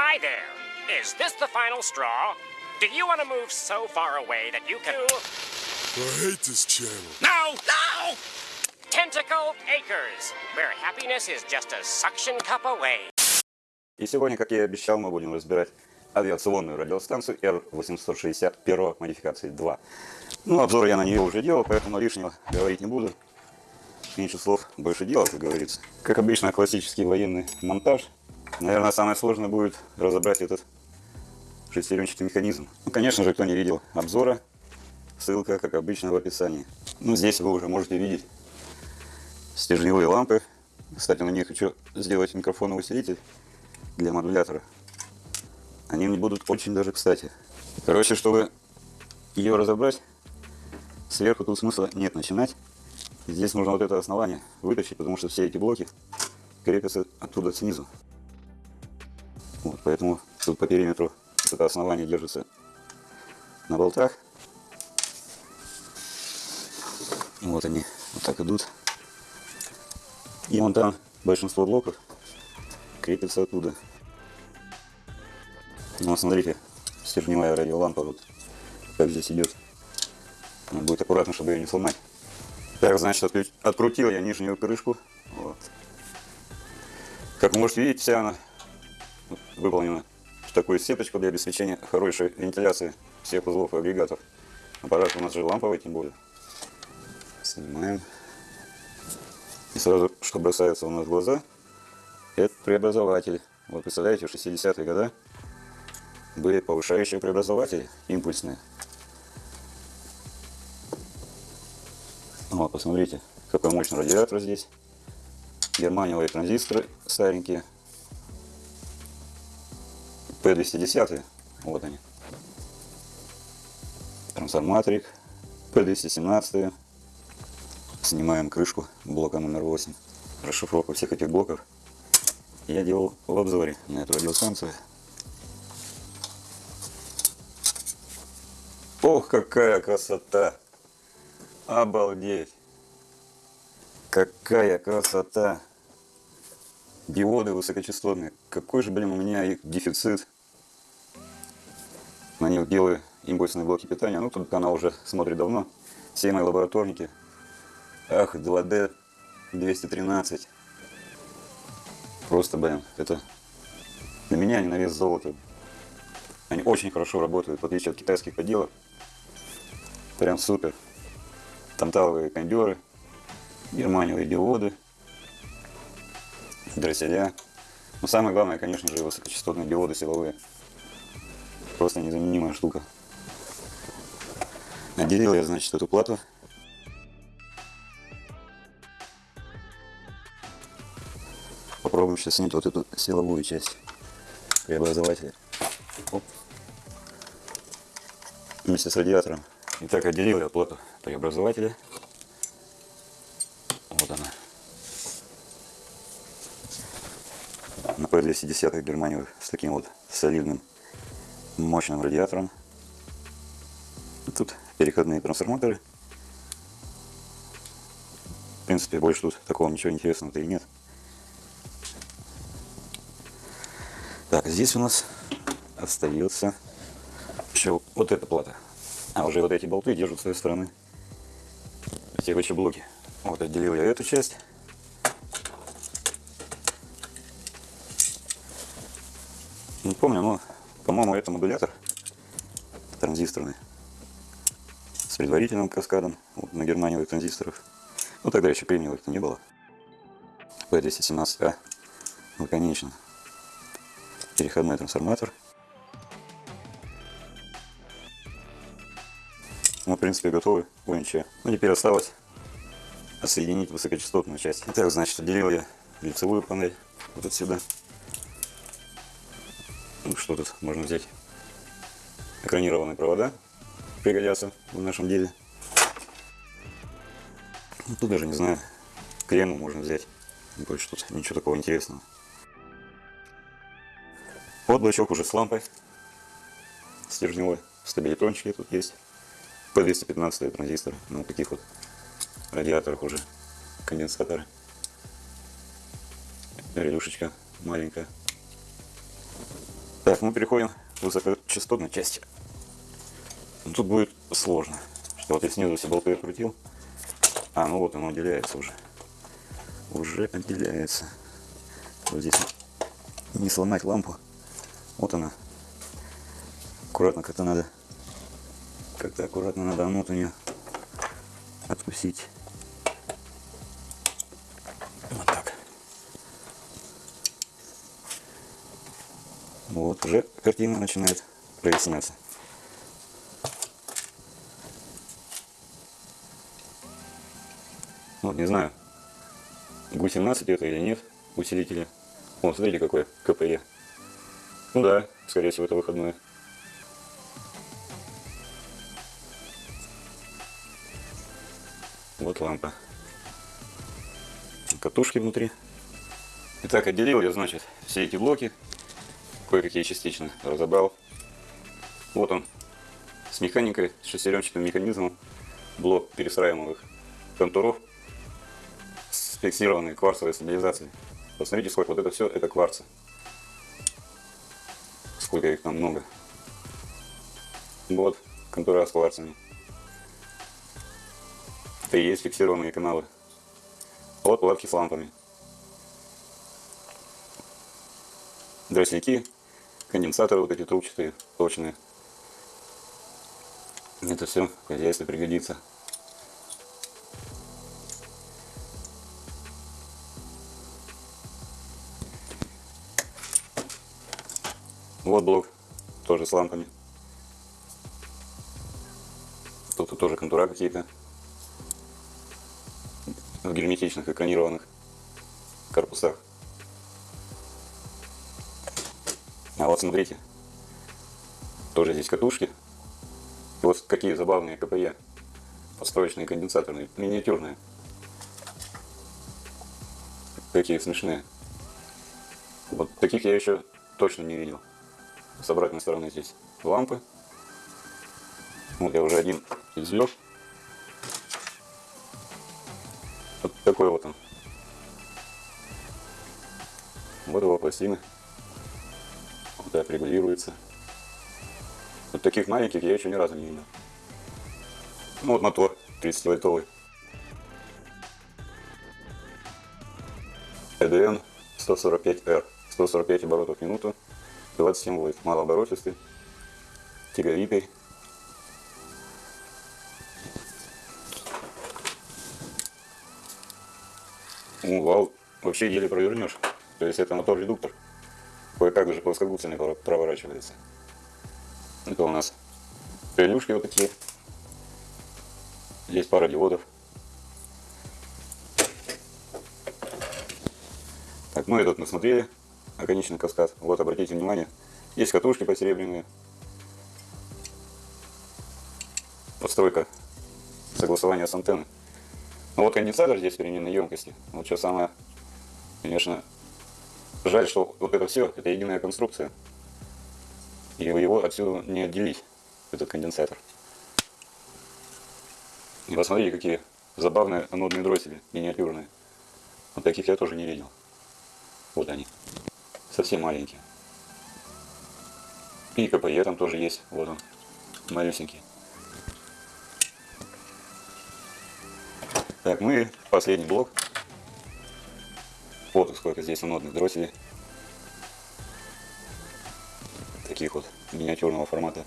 Hi there. Is this the final straw? Do you want to move so far away that you can... I hate this channel. No! No! Tentacle Acres, where happiness is just a suction cup away. И сегодня, как я и обещал, мы будем разбирать авиационную радиостанцию R860 первой модификации 2. Ну, обзор я на нее уже делал, поэтому лишнего говорить не буду. Меньше слов, больше дела, как говорится. Как обычно, классический военный монтаж. Наверное, самое сложное будет разобрать этот шестеренчатый механизм. Ну, конечно же, кто не видел обзора, ссылка, как обычно, в описании. Ну, здесь вы уже можете видеть стержневые лампы. Кстати, на них хочу сделать микрофоновый усилитель для модулятора. Они мне будут очень даже кстати. Короче, чтобы ее разобрать, сверху тут смысла нет начинать. Здесь нужно вот это основание вытащить, потому что все эти блоки крепятся оттуда снизу. Вот, поэтому тут по периметру это основание держится на болтах. Вот они вот так идут. И вон там большинство блоков крепится оттуда. Ну, смотрите, стержневая радиолампа вот как здесь идет. Надо будет аккуратно, чтобы ее не сломать. Так, значит, открутил я нижнюю крышку. Вот. Как вы можете видеть, вся она выполнена в такую сеточку для обеспечения хорошей вентиляции всех узлов и агрегатов. Аппарат у нас же ламповый, тем более. Снимаем. И сразу, что бросается у нас в глаза, это преобразователь. Вот представляете, в 60-е годы были повышающие преобразователи импульсные. Вот, посмотрите, какой мощный радиатор здесь. Германиевые транзисторы старенькие. P210, вот они. Трансформаторик P217. Снимаем крышку блока номер 8. Расшифровку всех этих блоков я делал в обзоре на эту радиостанцию. Ох, какая красота! Обалдеть! Какая красота! Диоды высокочастотные. Какой же, блин, у меня их дефицит. На них делаю импульсные блоки питания. Ну, тут канал уже смотрит давно. Все мои лабораторники. Ах, 2D 213. Просто, блин, это для меня они на вес золота. Они очень хорошо работают, в отличие от китайских поделок. Прям супер. Танталовые кондеры, германиевые диоды, дросселя. Но самое главное, конечно же, высокочастотные диоды силовые. Просто незаменимая штука. Отделил я, значит, эту плату. Попробуем сейчас снять вот эту силовую часть преобразователя. Оп. Вместе с радиатором. Итак, отделил я плату преобразователя. Вот она. На P210 германиевых с таким вот солидным мощным радиатором. Тут переходные трансформаторы. В принципе, больше тут такого ничего интересного-то и нет. Так, здесь у нас остается еще вот эта плата. А уже вот эти болты держат с своей стороны эти вообще блоки. Вот отделил я эту часть. Не помню, но, по-моему, это модулятор транзисторный с предварительным каскадом вот, на германиевых транзисторов. Ну, тогда еще кремниевых-то не было. P217A. Ну, конечно. Переходной трансформатор. Мы, в принципе, готовы. Ничего. Ну, теперь осталось отсоединить высокочастотную часть. Итак, значит, отделил я лицевую панель вот отсюда. Что тут можно взять? Экранированные провода пригодятся в нашем деле. Ну, тут даже не знаю, крему можно взять. Больше тут ничего такого интересного. Вот блочок уже с лампой стержневой. Стабилитрончики тут есть. P215 транзистор. Ну, таких вот радиаторах уже конденсаторы. Релюшечка маленькая. Так, мы переходим к высокочастотной части. Ну, Тут будет сложно. Что вот я снизу все болты открутил. А, ну вот оно отделяется уже. Уже отделяется. Вот здесь не сломать лампу. Вот она. Аккуратно как-то надо. Как-то аккуратно надо ну, вот у нее откусить. Вот так. Вот, уже картина начинает проясняться. Вот, не знаю, ГУ-17 это или нет, усилители. О, смотрите, какое КПЕ. Ну да, скорее всего, это выходное. Вот лампа. Катушки внутри. Итак, отделил я, значит, все эти блоки. Кое-какие частично разобрал. Вот он. С механикой, с шестеренчатым механизмом. Блок перестраиваемых контуров с фиксированной кварцевой стабилизацией. Посмотрите, сколько вот это все, это кварцы. Сколько их там много. Вот, контура с кварцами. Это и есть фиксированные каналы. Вот платки с лампами. Дросляки, конденсаторы вот эти трубчатые, точные. Это все в хозяйстве пригодится. Вот блок, тоже с лампами. Тут тоже контура какие-то в герметичных экранированных корпусах. Вот смотрите, тоже здесь катушки. И вот какие забавные КПЕ. Подстроечные конденсаторные, миниатюрные. Какие смешные. Вот таких я еще точно не видел. С обратной стороны здесь лампы. Вот я уже один извлек. Вот такой вот он. Вот его пластины. Так регулируется. Вот таких маленьких я еще ни разу не видел. Ну вот мотор 30-вольтовый. EDN 145R. 145 оборотов в минуту. 27 вольт. Малооборотистый. Тяговитый. Ну, вал вообще еле провернешь. То есть это мотор-редуктор. Кое-как даже плоскогубцами прор- проворачивается. Это у нас прелюшки вот такие. Здесь пара диодов. Так, ну этот мы смотрели. Оконечный каскад. Вот, обратите внимание. Есть катушки посеребряные. Подстройка. Согласование с антенной. Ну вот конденсатор здесь переменной емкости. Вот что самое, конечно, жаль, что вот это все, это единая конструкция. И его отсюда не отделить, этот конденсатор. И посмотрите, какие забавные анодные дроссели, миниатюрные. Вот таких я тоже не видел. Вот они. Совсем маленькие. И КПЕ там тоже есть. Вот он. Малюсенький. Так, и последний блок. Вот сколько здесь анодных дросселей. Таких вот миниатюрного формата.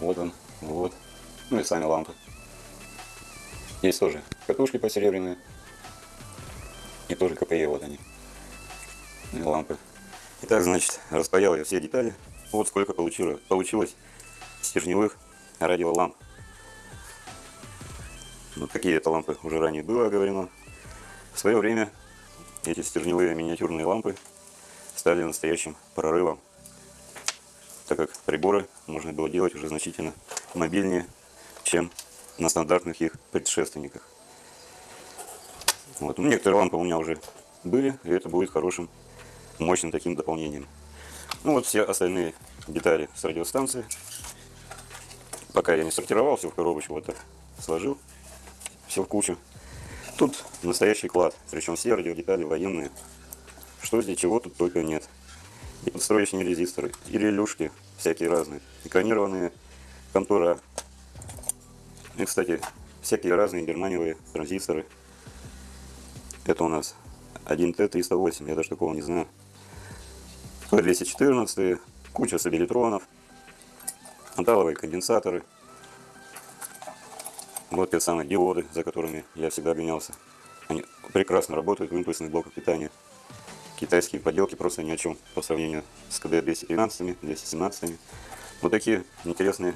Вот он, вот. Ну и сами лампы. Есть тоже катушки посеребряные. И тоже КПЕ, вот они. И лампы. Итак, значит, распаял я все детали. Вот сколько получилось, получилось стержневых радиоламп. Вот какие это лампы уже ранее было оговорено. В свое время эти стержневые миниатюрные лампы стали настоящим прорывом, так как приборы можно было делать уже значительно мобильнее, чем на стандартных их предшественниках. Вот. Ну, Некоторые лампы у меня уже были, и это будет хорошим, мощным таким дополнением. Ну вот все остальные детали с радиостанции. Пока я не сортировал все в коробочку, вот так сложил все в кучу. Тут настоящий клад, причем все радиодетали военные, что здесь чего тут только нет. И подстроечные резисторы, и релюшки всякие разные, экранированные контура. И, кстати, всякие разные германиевые транзисторы. Это у нас 1Т308, я даже такого не знаю. 214, куча стабилитронов, анталовые конденсаторы. Вот те самые диоды, за которыми я всегда гонялся. Они прекрасно работают в импульсных блоках питания. Китайские поделки просто ни о чем по сравнению с КД-213, 217. Вот такие интересные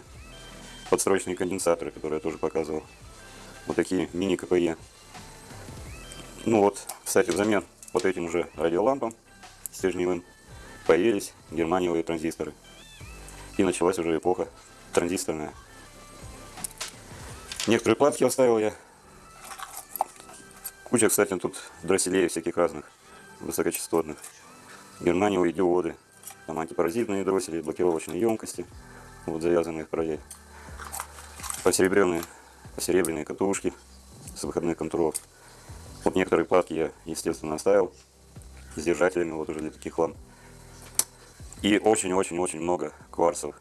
подстроечные конденсаторы, которые я тоже показывал. Вот такие мини-КПЕ. Ну вот, кстати, взамен вот этим уже радиолампам стержневым появились германиевые транзисторы. И началась уже эпоха транзисторная. Некоторые платки оставил я. Куча, кстати, тут дросселей всяких разных, высокочастотных. Германиевые диоды. Там антипаразитные дроссели, блокировочные емкости, вот завязанные в параллель. Посеребренные, посеребряные катушки с выходных контролов. Вот некоторые платки я, естественно, оставил с держателями, вот уже для таких ламп. И очень-очень-очень много кварцев.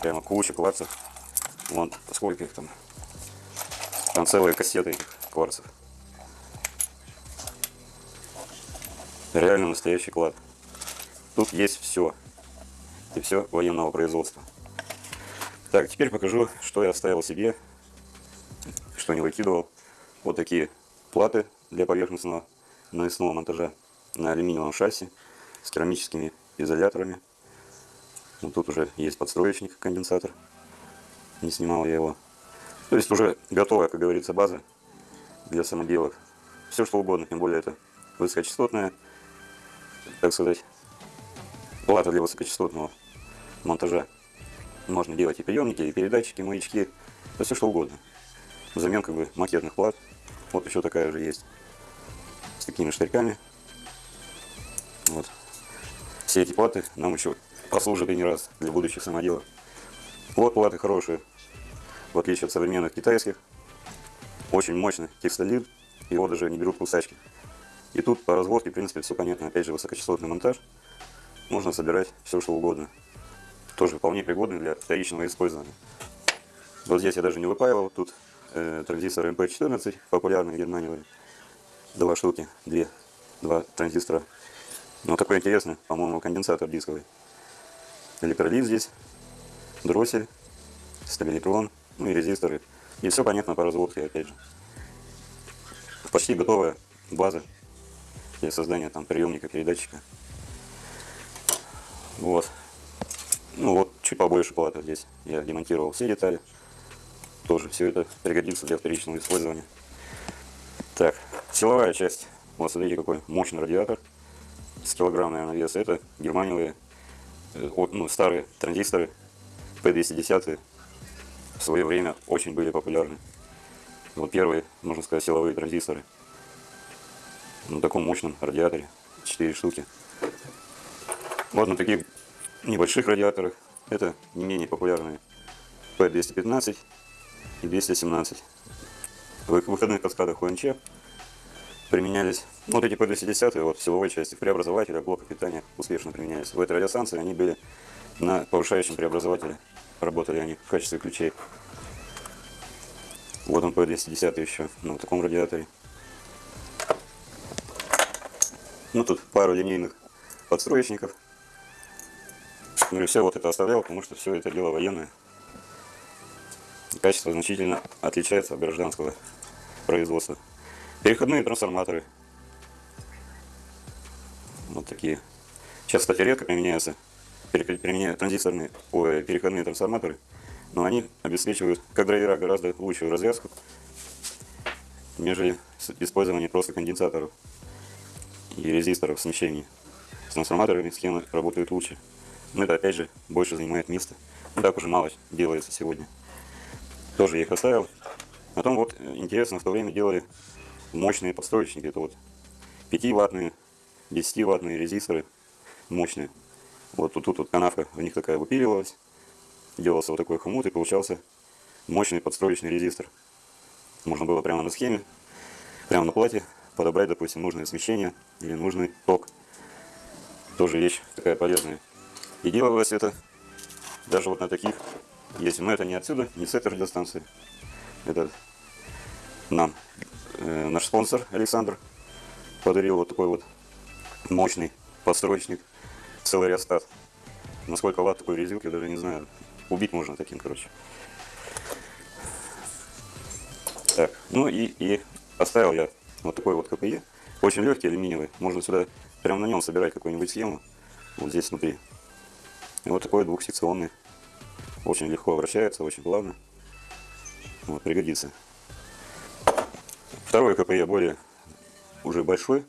Прямо куча кварцев. Вон сколько их там. Там целые кассеты этих кварцев. Реально настоящий клад. Тут есть все. И все военного производства. Так, теперь покажу, что я оставил себе, что не выкидывал. Вот такие платы для поверхностного навесного монтажа на алюминиевом шасси с керамическими изоляторами. Вот тут уже есть подстроечник, конденсатор. Не снимал я его. То есть уже готовая, как говорится, база для самоделок. Все что угодно, тем более это высокочастотная, так сказать, плата для высокочастотного монтажа. Можно делать и приемники, и передатчики, маячки, да все что угодно. Взамен как бы макетных плат. Вот еще такая же есть. С такими штырьками. Вот. Все эти платы нам еще послужат и не раз для будущих самоделов. Вот платы хорошие, в отличие от современных китайских. Очень мощный текстолит, его даже не берут кусачки. И тут по разводке, в принципе, все понятно. Опять же, высокочастотный монтаж. Можно собирать все, что угодно тоже вполне пригодны для вторичного использования. Вот здесь я даже не выпаивал, тут э, транзистор MP14, популярный в два штуки, две, два транзистора. Но такой интересный, по-моему, конденсатор дисковый. Электролит здесь, дроссель, стабилитрон, ну и резисторы. И все понятно по разводке, опять же. Почти готовая база для создания там приемника, передатчика. Вот. Ну вот, чуть побольше платы здесь. Я демонтировал все детали. Тоже все это пригодится для вторичного использования. Так, силовая часть. Вот смотрите, какой мощный радиатор. С килограмм, наверное, вес. Это германиевые, э, ну, старые транзисторы P210 в свое время очень были популярны. Вот первые, можно сказать, силовые транзисторы. На таком мощном радиаторе. 4 штуки. Вот на таких небольших радиаторах. Это не менее популярные P215 и 217. В выходных каскадах УНЧ применялись, ну, вот эти P210 вот в силовой части преобразователя блока питания успешно применялись. В этой радиостанции они были на повышающем преобразователе. Работали они в качестве ключей. Вот он P210 еще на таком радиаторе. Ну, тут пару линейных подстроечников ну и все вот это оставлял, потому что все это дело военное. Качество значительно отличается от гражданского производства. Переходные трансформаторы. Вот такие. Сейчас, кстати, редко применяются применяют транзисторные ой, переходные трансформаторы, но они обеспечивают, как драйвера, гораздо лучшую развязку, нежели использование просто конденсаторов и резисторов смещений. С трансформаторами схемы работают лучше. Но это опять же больше занимает места. Не так уже мало делается сегодня. Тоже я их оставил. Потом вот интересно, в то время делали мощные подстроечники. Это вот 5-ваттные, 10-ваттные резисторы мощные. Вот тут, тут вот канавка в них такая выпиливалась. Делался вот такой хомут и получался мощный подстроечный резистор. Можно было прямо на схеме, прямо на плате подобрать, допустим, нужное смещение или нужный ток. Тоже вещь такая полезная. И делалось это даже вот на таких, если, но это не отсюда, не с этой радиостанции. Это нам э, наш спонсор Александр подарил вот такой вот мощный подстроечник, целый реостат. На сколько ватт такой резилки, даже не знаю. Убить можно таким, короче. Так, ну и, и оставил я вот такой вот КПЕ. Очень легкий, алюминиевый. Можно сюда прямо на нем собирать какую-нибудь схему. Вот здесь внутри. И вот такой двухсекционный. Очень легко вращается, очень плавно. Вот, пригодится. Второй КПЕ более уже большой.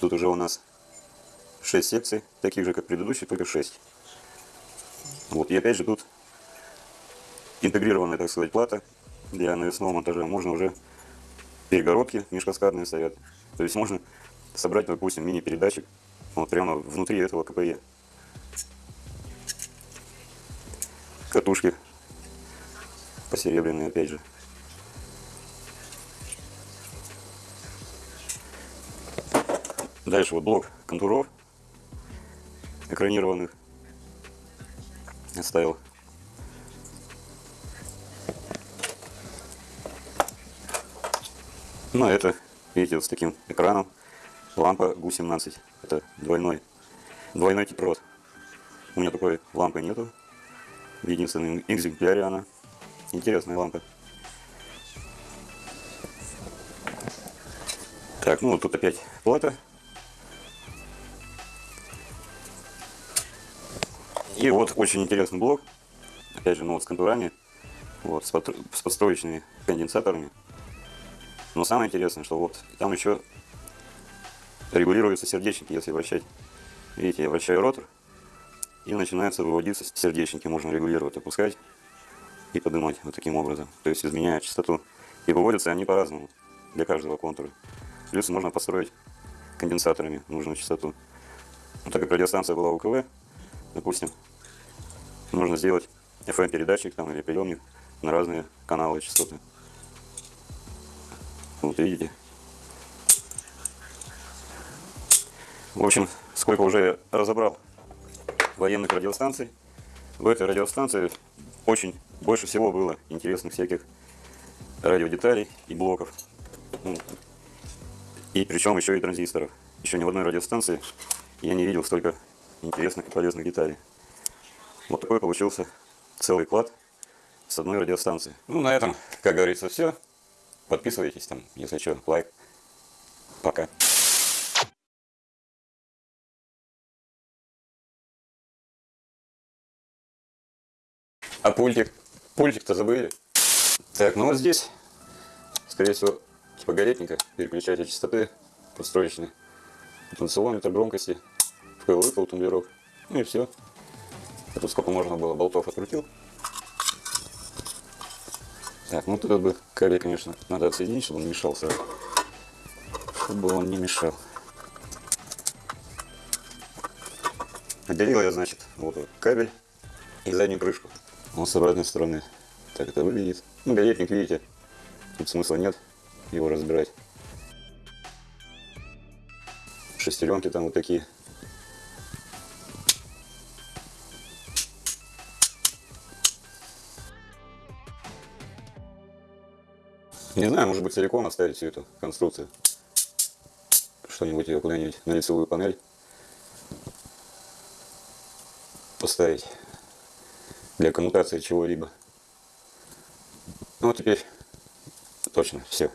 Тут уже у нас 6 секций, таких же, как предыдущий, только 6. Вот, и опять же тут интегрированная, так сказать, плата для навесного монтажа. Можно уже перегородки межкаскадные стоят. То есть можно собрать, допустим, мини-передатчик вот прямо внутри этого КПЕ. Катушки посеребряные, опять же. Дальше вот блок контуров экранированных оставил. Ну, а это, видите, вот с таким экраном. Лампа ГУ-17. Это двойной, двойной тепловод. У меня такой лампы нету. В единственном экземпляре она. Интересная лампа. Так, ну вот тут опять плата. И вот очень интересный блок. Опять же, ну вот с контурами. Вот, с, под, с подстроечными конденсаторами. Но самое интересное, что вот там еще регулируются сердечники, если вращать. Видите, я вращаю ротор, и начинается выводиться сердечники, можно регулировать, опускать и поднимать вот таким образом. То есть изменяя частоту. И выводятся они по-разному для каждого контура. Плюс можно построить конденсаторами нужную частоту. Вот так как радиостанция была УКВ, допустим, нужно сделать FM-передатчик там или приемник на разные каналы частоты. Вот видите. В общем, сколько уже разобрал военных радиостанций. В этой радиостанции очень больше всего было интересных всяких радиодеталей и блоков. Ну, и причем еще и транзисторов. Еще ни в одной радиостанции я не видел столько интересных и полезных деталей. Вот такой получился целый клад с одной радиостанции. Ну, на этом, как говорится, все. Подписывайтесь там, если что, лайк. Пока. А пультик? Пультик-то забыли. Так, ну вот здесь, скорее всего, типа гаретника, переключатель частоты подстроечный. Потенциометр громкости, вкл-выпал, тумблерок. Ну и все. А тут сколько можно было болтов открутил. Так, ну тут бы кабель, конечно, надо отсоединить, чтобы он мешал сразу. Чтобы он не мешал. Отделил я, значит, вот кабель и заднюю крышку. Он с обратной стороны. Так это выглядит. Ну, гаятник, видите, тут смысла нет его разбирать. Шестеренки там вот такие. Не знаю, может быть целиком оставить всю эту конструкцию. Что-нибудь ее куда-нибудь на лицевую панель поставить для коммутации чего-либо. Ну вот теперь точно все.